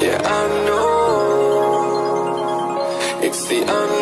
Yeah, I know. It's the unknown.